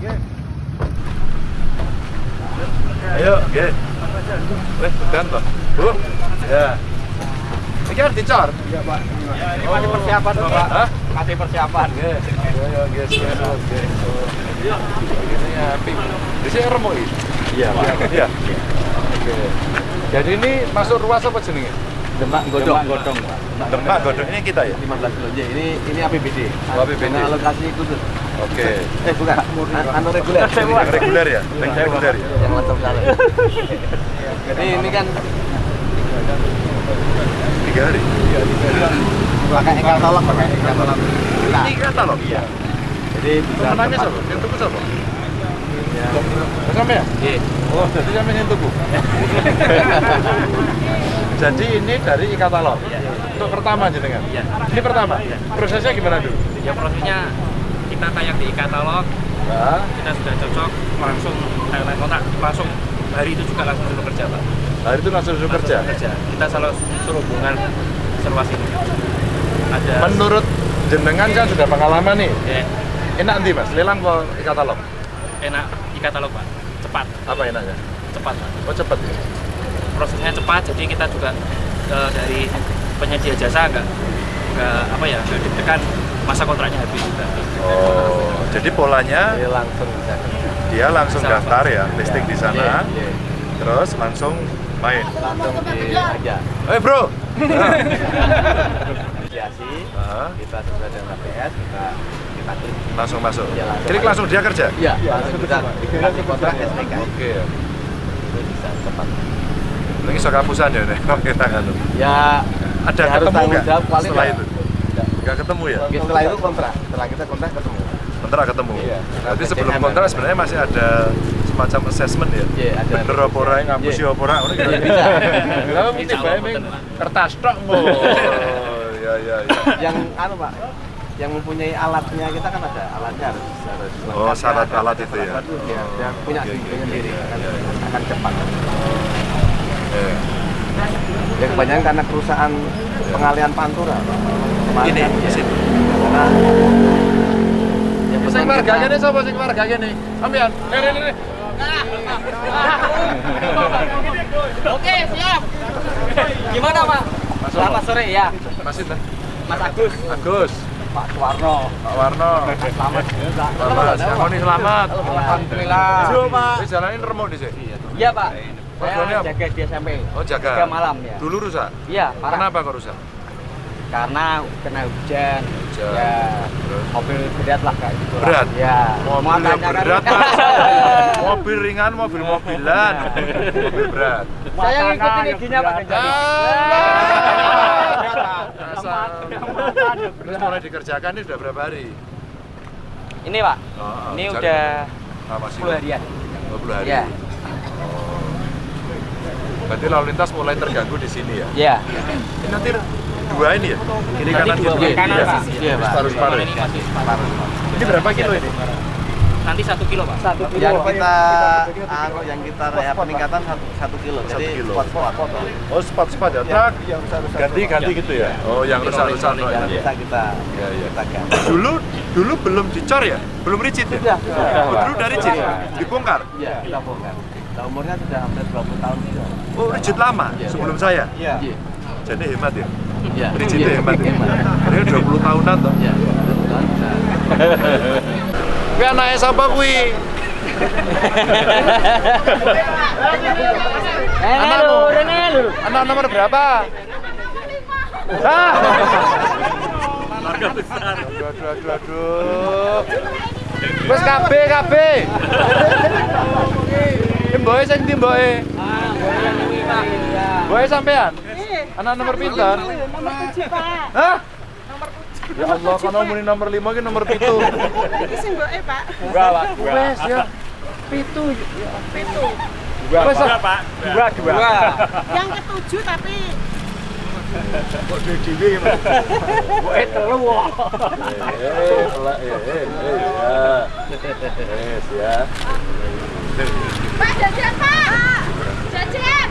nggih. Ayo, nggih. Wes, tekan toh. Bu. Ya. Iki harus dicor. Iya, Pak. Ini masih persiapan, Bapak. Hah? Masih persiapan. Nggih. Yo yo nggih, nggih. Iya. Ini api. Di sini remuk iki. Iya, Pak. Iya. Oke. Jadi ini masuk ruas apa jenenge? Demak godong. godong, Pak. Demak Godong ini kita ya? 15 kilo. J. Ini ini APBD. Oh, APBD. Dengan alokasi khusus. Oke. Eh, bukan. An- Anu reguler. Yang reguler ya? Yang reguler ya? Yang langsung salah. Jadi ini kan Tiga hari. pakai katalog, pakai katalog. Kita. Ini katalog? Iya. Jadi bisa tepat. siapa? Yang tuku siapa? Ya. Sampai ya? Iya. Oh, jadi sampai yang tuku. jadi ini dari e-katalog. Untuk pertama jenengan. Iya. Ini pertama. Prosesnya gimana dulu? ya prosesnya kita kayak di katalog Nah, kita sudah cocok langsung highlight kontak langsung hari itu juga langsung suruh kerja pak hari itu langsung suruh kerja. Kerja kita selalu suruh hubungan serwas ini ada Menurut jenengan kan sudah pengalaman nih. ya, Enak nanti mas, lelang ke e-katalog. enak di katalog pak cepat Apa enaknya? cepat pak Oh cepet ya? Prosesnya cepat jadi kita juga eh, dari penyedia jasa enggak enggak apa ya enggak ditekan masa kontraknya habis juga Oh, jadi polanya Jadi langsung dia langsung Bisa, daftar ya, listing di sana, Iya, iya. terus langsung main. Langsung di aja. Eh bro, Mediasi. Ah, Kita sesuai dengan KPS, kita kita klik. langsung masuk. Iya, langsung Klik langsung dia kerja. Iya, langsung kita kasih kontrak STK. Oke ya. Itu bisa cepat. Lagi sok kapusan ya nih, kita kan. Ya Ada ya harus ketemu tanggung nggak setelah itu? Nggak. Ketemu ya? Oke, setelah itu kontrak. Setelah kita kontrak ketemu. Kontrak ketemu. Iya. Berarti sebelum kontrak sebenarnya masih ada semacam assessment ya. Iya, ada. Bener apa ora ngapusi Iya. apa ora ngono gitu. Iya, bisa. Lah mesti bae kertas tok mo. Oh, iya iya iya. Yang anu Pak, yang mempunyai alatnya kita kan ada alatnya harus harus Oh, syarat alat itu ya. Iya, dia punya oke. sendiri akan, akan cepat. Iya. Ya kebanyakan karena kerusakan pengalian pantura. Kemarin Ini, kan, di ya. sini. Karena Sing sapa sing warganya nih? Sampean. Eh, ini, ini. Oke, siap. Gimana, Pak? Selamat sore ya, dah. Mas Agus. Agus, Pak Suwarno. Pak Warno. Selamat. Selamat, Kang Oni selamat. Alhamdulillah. Ini jalanin remuk di sini. Iya, Pak. Saya apa? jaga di SMP. Oh jaga. Tiga malam ya. Dulu rusak. Iya, parah. Kenapa kok rusak? Karena kena hujan. Hujan. Ya. Terus? Mobil berat lah kayak gitu. lah. Berat? Ya. Mobil yang kan- berat, Mas. mobil ringan, mobil mobilan, mobil berat. Saya ngikutin izinnya Pak. Asal. Terus mulai dikerjakan ini sudah berapa hari? Ini, Pak. Oh, Ini cari- udah Ah, masih 10 harian. 20 hari. Iya. Berarti lalu lintas mulai terganggu di sini ya? Iya. Ini nanti dua ini ya? Kiri kanan dua kiri kanan, Iya. Pak. Iya, Pak. Ini masih Separuh. Ini berapa kilo ini? nanti satu kilo pak Satu Yang kita anu yang kita ya peningkatan satu, satu kilo. Satu Jadi kilo. spot-spot. Oh, spot-spot ya? Truk ganti-ganti gitu ya? Oh, yang rusak-rusak. no, Yang ya? kita Iya, iya. kita ganti. Dulu dulu belum dicor ya? Belum rigid ya? Sudah, dulu dari? Iya. Dibongkar? Iya, kita bongkar. Nah, umurnya sudah hampir 20 tahun juga. Oh, rigid lama Iya. sebelum saya? Iya. Jadi hemat ya? Iya. Rigid Iya. itu hemat ya? Ini 20 tahunan toh? Iya. 20 tahun anake sapa kuwi? Eh, Anakmu? lu, Rene lu. Anak nomor berapa? Ah! keluarga besar Aduh, aduh, aduh, aduh. Wes kabeh kabeh. Ki mboke sing ndi mboke? Mboke sampean? Anak nomor pinter? Nomor tujuh, Pak. Hah? Ya Allah, kono muni nomor 5 ki nomor 7. Iki sing mboke, Pak. Wes ya. Pitu. Wes ah. Dua, dua. Yang ketujuh tapi kok dhewe ya. Boe telu. wah. Eh, eh, eh, eh, ya. Wes ya. Pak jajan, Pak. Jajan.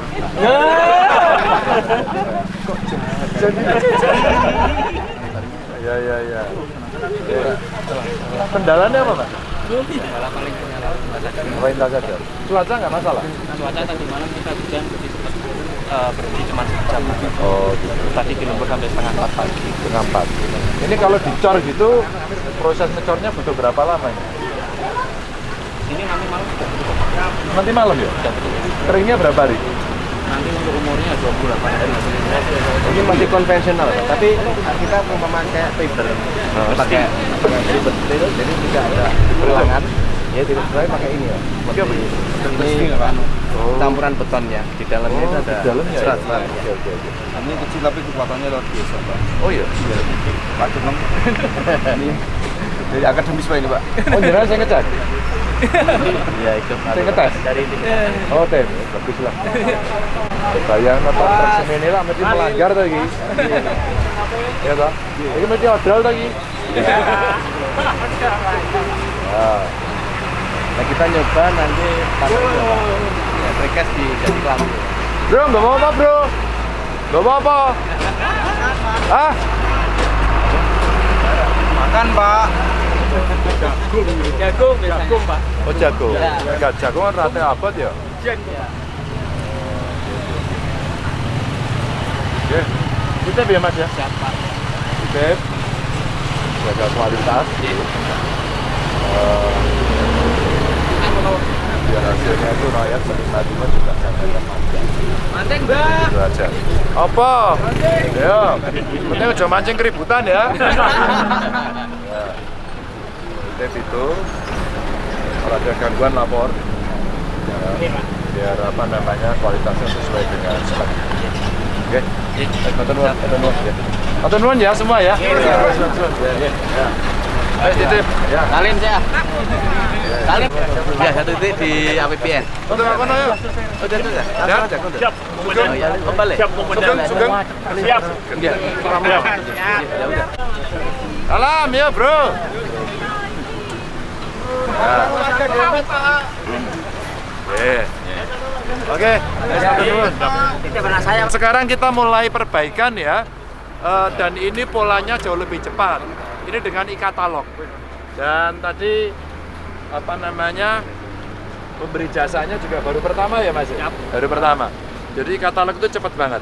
Ya ya ya. Kendalanya apa, Pak? Malah paling Perintah saja. Cuaca nggak masalah. cuaca tadi malam kita hujan jadi sempat eh, berhenti cuma sejam. Oh, gitu. Tadi di lembur sampai setengah empat pagi. Setengah empat. Ini kalau dicor gitu, proses ngecornya butuh berapa lama ini? Ini nanti malam sudah tutup. Nanti malam ya? Keringnya berapa hari? Nanti untuk umurnya 28 hari. Ini masih konvensional, tapi kita mau memakai fiber, pakai fiber steel, jadi tidak ada pelangan. Ya tidak sesuai pakai ini ya. Oke, apa ini? Ini Oh. campuran betonnya, di dalamnya itu Oh, ada di dalamnya ya? serat-serat. Oke, oke, oke. Ini kecil tapi kekuatannya luar biasa, Pak. Oh iya? Pak Jeneng. ini dari akademis Pak ini, Pak. Oh, jenengan saya ngecat? Iya itu. Ngetes? Dari ini. Oh, tem. Bagus lah. Bayang nonton truk semene lah, mesti melanggar tadi. Iya toh? Ini mesti odol tadi. Ya. Nah kita nyoba nanti pakai coba. Ya, di jadi kelambu. Bro, nggak mau apa bro? Nggak mau apa? Ah? Makan, Pak. Jagung, jagung pak. Oh jago. Enggak jago kan rata abad ya? Oke. Kita biar mas ya? Siapa? Titip jaga kualitas Eh, biar hasilnya itu rakyat menikmatinya juga jangan panjang Manteng mbak. itu aja apa? ya penting aja mancing keributan ya ya titip itu kalau ada gangguan lapor ya, biar apa namanya kualitasnya sesuai dengan spek oke nuwun, matur nuwun ya. Ya semua ya. Ya. Ya, ya. Ayo titip. Ya. Salin saya. Salin. Ya satu titik di APBN. Untuk apa ya? Udah tuh ya. Ya. Aja. Siap. Kembali. Sugeng, sugeng. Siap. Ya. Ya udah. Salam ya, Bro. Oke. Sekarang kita mulai perbaikan ya. Eh, dan ini polanya jauh lebih cepat. Ini dengan e-katalog. Dan tadi apa namanya? Pemberi jasanya juga baru pertama ya Mas? Baru pertama. Jadi katalog itu cepat banget.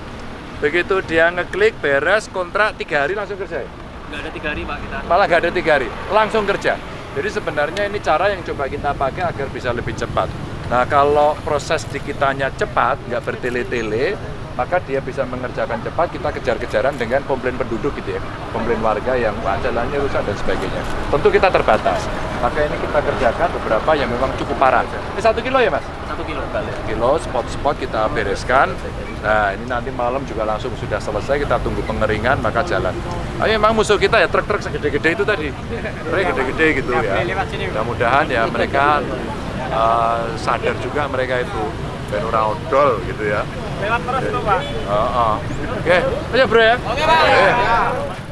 Begitu dia ngeklik beres kontrak tiga hari langsung kerja. ya? Nggak ada tiga hari pak kita. Malah nggak ada tiga hari, langsung kerja. Jadi sebenarnya ini cara yang coba kita pakai agar bisa lebih cepat. Nah kalau proses di kitanya cepat, nggak bertele-tele, maka dia bisa mengerjakan cepat, kita kejar-kejaran dengan komplain penduduk gitu ya. Komplain warga yang jalannya rusak dan sebagainya. Tentu kita terbatas. Maka ini kita kerjakan beberapa yang memang cukup parah. Ini satu kilo ya mas? Satu kilo. kilo spot-spot kita bereskan. Nah ini nanti malam juga langsung sudah selesai kita tunggu pengeringan maka jalan. Ayo memang musuh kita ya truk-truk segede-gede itu tadi, truk gede-gede gitu ya. Mudah-mudahan ya mereka uh, sadar juga mereka itu ben ora odol gitu ya. Lewat terus tuh, Pak. Oh, oh. Oke, ayo bro ya. Oke, Pak.